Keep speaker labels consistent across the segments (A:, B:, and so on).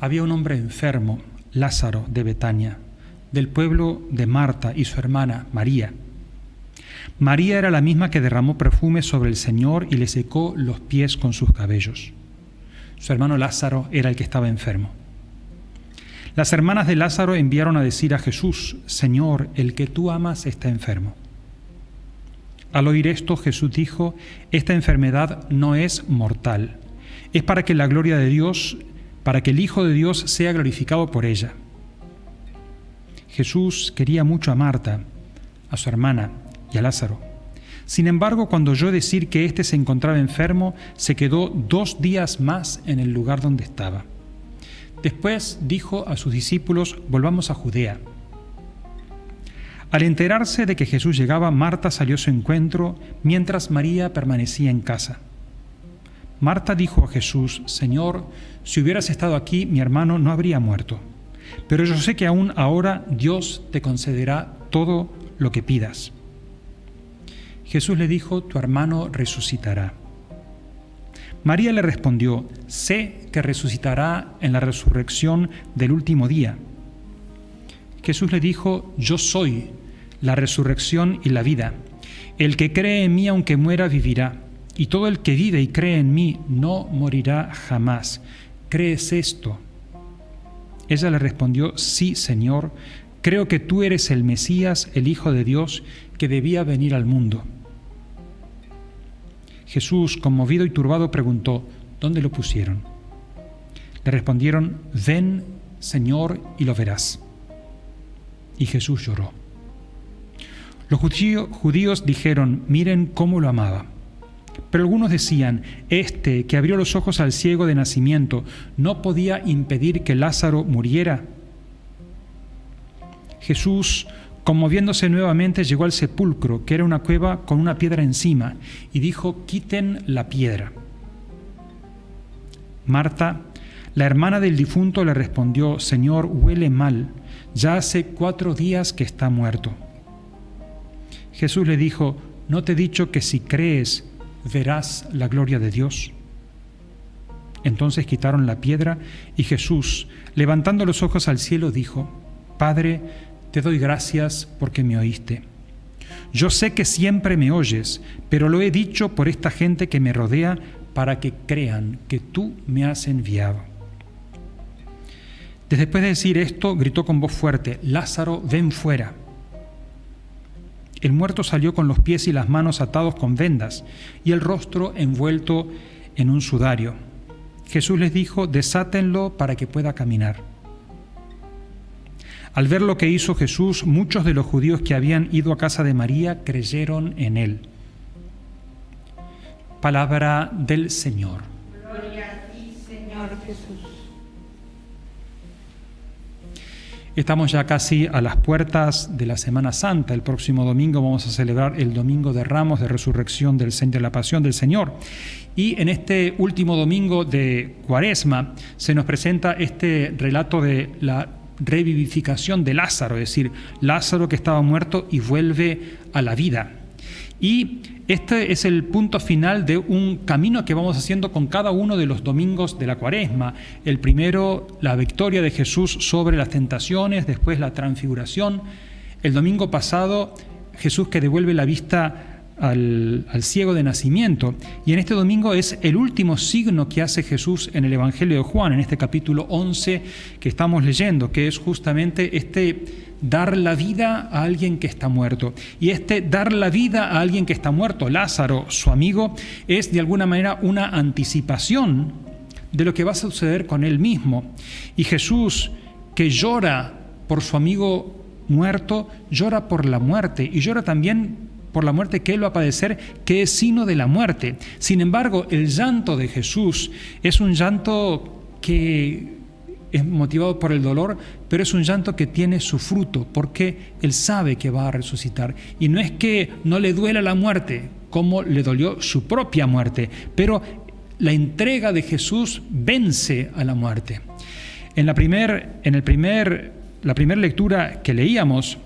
A: había un hombre enfermo, Lázaro de Betania, del pueblo de Marta y su hermana María. María era la misma que derramó perfume sobre el Señor y le secó los pies con sus cabellos. Su hermano Lázaro era el que estaba enfermo. Las hermanas de Lázaro enviaron a decir a Jesús, Señor, el que tú amas está enfermo. Al oír esto, Jesús dijo, esta enfermedad no es mortal, es para que la gloria de Dios, para que el Hijo de Dios sea glorificado por ella. Jesús quería mucho a Marta, a su hermana y a Lázaro. Sin embargo, cuando oyó decir que éste se encontraba enfermo, se quedó dos días más en el lugar donde estaba. Después dijo a sus discípulos, volvamos a Judea. Al enterarse de que Jesús llegaba, Marta salió a su encuentro, mientras María permanecía en casa. Marta dijo a Jesús, Señor, si hubieras estado aquí, mi hermano no habría muerto. Pero yo sé que aún ahora Dios te concederá todo lo que pidas. Jesús le dijo, tu hermano resucitará. María le respondió, sé que resucitará en la resurrección del último día. Jesús le dijo, yo soy la resurrección y la vida. El que cree en mí aunque muera vivirá, y todo el que vive y cree en mí no morirá jamás. ¿Crees esto? Ella le respondió, sí, Señor, creo que tú eres el Mesías, el Hijo de Dios, que debía venir al mundo. Jesús, conmovido y turbado, preguntó, ¿dónde lo pusieron? Le respondieron, ven, Señor, y lo verás. Y Jesús lloró. Los judíos dijeron, miren cómo lo amaba. Pero algunos decían, este que abrió los ojos al ciego de nacimiento, ¿no podía impedir que Lázaro muriera? Jesús, conmoviéndose nuevamente, llegó al sepulcro, que era una cueva con una piedra encima, y dijo, quiten la piedra. Marta, la hermana del difunto, le respondió, Señor, huele mal, ya hace cuatro días que está muerto. Jesús le dijo, ¿no te he dicho que si crees verás la gloria de Dios? Entonces quitaron la piedra y Jesús, levantando los ojos al cielo, dijo, Padre, te doy gracias porque me oíste. Yo sé que siempre me oyes, pero lo he dicho por esta gente que me rodea para que crean que tú me has enviado. Después de decir esto, gritó con voz fuerte, Lázaro, ven fuera. El muerto salió con los pies y las manos atados con vendas y el rostro envuelto en un sudario. Jesús les dijo, desátenlo para que pueda caminar. Al ver lo que hizo Jesús, muchos de los judíos que habían ido a casa de María creyeron en él. Palabra del Señor. Gloria a ti, Señor Jesús. Estamos ya casi a las puertas de la Semana Santa. El próximo domingo vamos a celebrar el Domingo de Ramos de Resurrección del Centro de la Pasión del Señor. Y en este último domingo de Cuaresma se nos presenta este relato de la revivificación de Lázaro, es decir, Lázaro que estaba muerto y vuelve a la vida. Y este es el punto final de un camino que vamos haciendo con cada uno de los domingos de la cuaresma. El primero, la victoria de Jesús sobre las tentaciones, después la transfiguración. El domingo pasado, Jesús que devuelve la vista al, ciego de nacimiento. Y en este domingo es el último signo que hace Jesús en el Evangelio de Juan, en este capítulo 11 que estamos leyendo, que es justamente este dar la vida a alguien que está muerto. Y este dar la vida a alguien que está muerto, Lázaro, su amigo, es de alguna manera una anticipación de lo que va a suceder con él mismo. Y Jesús, que llora por su amigo muerto, llora por la muerte y llora también por la muerte que Él va a padecer, que es signo de la muerte. Sin embargo, el llanto de Jesús es un llanto que es motivado por el dolor, pero es un llanto que tiene su fruto, porque Él sabe que va a resucitar. Y no es que no le duela la muerte, como le dolió su propia muerte, pero la entrega de Jesús vence a la muerte. En la primera primer, la primera lectura que leíamos,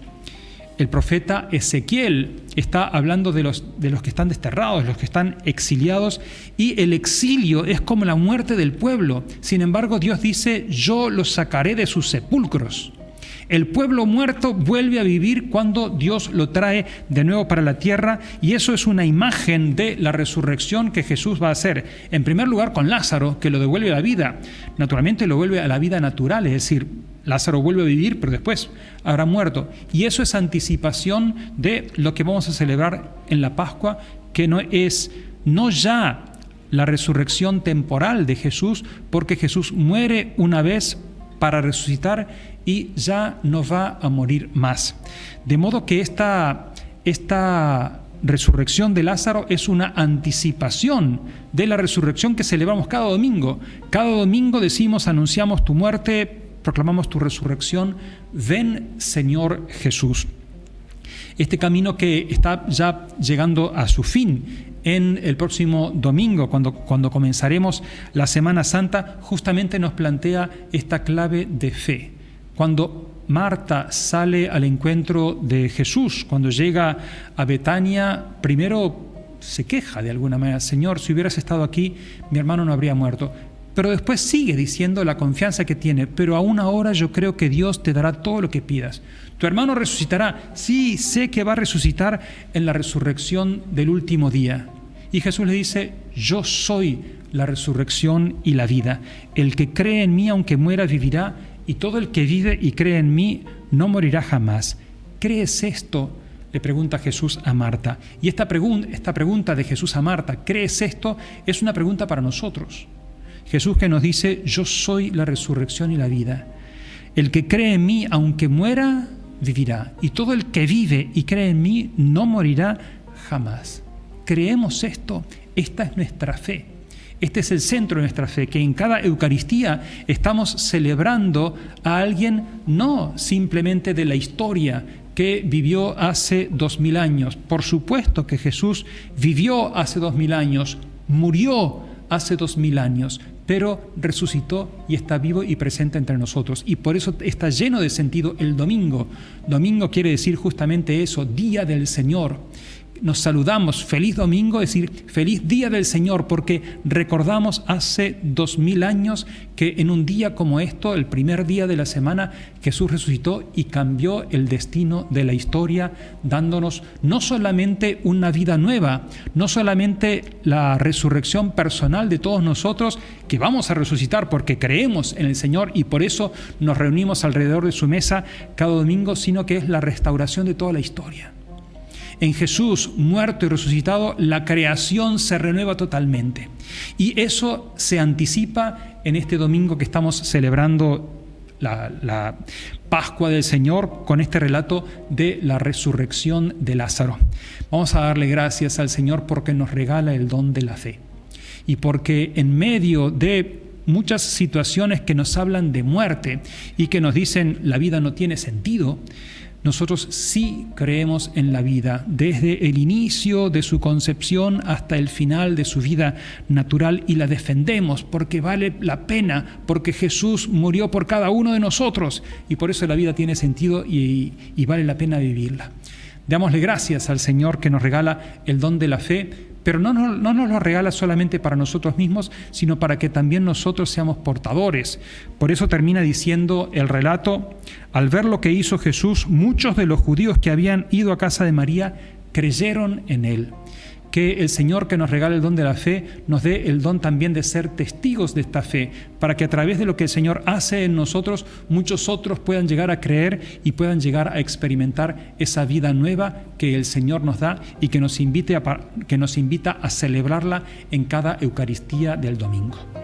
A: el profeta Ezequiel está hablando de los, de los que están desterrados, los que están exiliados, y el exilio es como la muerte del pueblo. Sin embargo, Dios dice, yo los sacaré de sus sepulcros. El pueblo muerto vuelve a vivir cuando Dios lo trae de nuevo para la tierra y eso es una imagen de la resurrección que Jesús va a hacer. En primer lugar con Lázaro, que lo devuelve a la vida. Naturalmente lo vuelve a la vida natural, es decir, Lázaro vuelve a vivir, pero después habrá muerto. Y eso es anticipación de lo que vamos a celebrar en la Pascua, que no es no ya la resurrección temporal de Jesús, porque Jesús muere una vez para resucitar y ya no va a morir más. De modo que esta, esta resurrección de Lázaro es una anticipación de la resurrección que celebramos cada domingo. Cada domingo decimos, anunciamos tu muerte, proclamamos tu resurrección, ven Señor Jesús. Este camino que está ya llegando a su fin en el próximo domingo, cuando, cuando comenzaremos la Semana Santa, justamente nos plantea esta clave de fe. Cuando Marta sale al encuentro de Jesús, cuando llega a Betania, primero se queja de alguna manera, Señor, si hubieras estado aquí, mi hermano no habría muerto. Pero después sigue diciendo la confianza que tiene, pero aún ahora yo creo que Dios te dará todo lo que pidas. Tu hermano resucitará, sí, sé que va a resucitar en la resurrección del último día. Y Jesús le dice, yo soy la resurrección y la vida. El que cree en mí, aunque muera, vivirá, y todo el que vive y cree en mí, no morirá jamás. ¿Crees esto? le pregunta Jesús a Marta. Y esta, pregunta de Jesús a Marta, ¿crees esto? Es una pregunta para nosotros. Jesús que nos dice, yo soy la resurrección y la vida. El que cree en mí, aunque muera, vivirá. Y todo el que vive y cree en mí, no morirá jamás. Creemos esto, esta es nuestra fe. Este es el centro de nuestra fe, que en cada Eucaristía estamos celebrando a alguien no simplemente de la historia que vivió hace dos mil años. Por supuesto que Jesús vivió hace dos mil años, murió hace dos mil años, pero resucitó y está vivo y presente entre nosotros. Y por eso está lleno de sentido el domingo. Domingo quiere decir justamente eso, día del Señor nos saludamos feliz domingo, es decir, feliz día del Señor, porque recordamos hace dos mil años que en un día como esto, el primer día de la semana, Jesús resucitó y cambió el destino de la historia, dándonos no solamente una vida nueva, no solamente la resurrección personal de todos nosotros, que vamos a resucitar porque creemos en el Señor y por eso nos reunimos alrededor de su mesa cada domingo, sino que es la restauración de toda la historia. En Jesús muerto y resucitado, la creación se renueva totalmente. Y eso se anticipa en este domingo que estamos celebrando la, Pascua del Señor con este relato de la resurrección de Lázaro. Vamos a darle gracias al Señor porque nos regala el don de la fe y porque en medio de muchas situaciones que nos hablan de muerte y que nos dicen la vida no tiene sentido, nosotros sí creemos en la vida, desde el inicio de su concepción hasta el final de su vida natural y la defendemos porque vale la pena, porque Jesús murió por cada uno de nosotros y por eso la vida tiene sentido y, vale la pena vivirla. Dámosle gracias al Señor que nos regala el don de la fe pero no, no, nos lo regala solamente para nosotros mismos, sino para que también nosotros seamos portadores. Por eso termina diciendo el relato, al ver lo que hizo Jesús, muchos de los judíos que habían ido a casa de María creyeron en él que el Señor que nos regala el don de la fe nos dé el don también de ser testigos de esta fe, para que a través de lo que el Señor hace en nosotros, muchos otros puedan llegar a creer y puedan llegar a experimentar esa vida nueva que el Señor nos da y que nos, invite a, que nos invita a celebrarla en cada Eucaristía del domingo.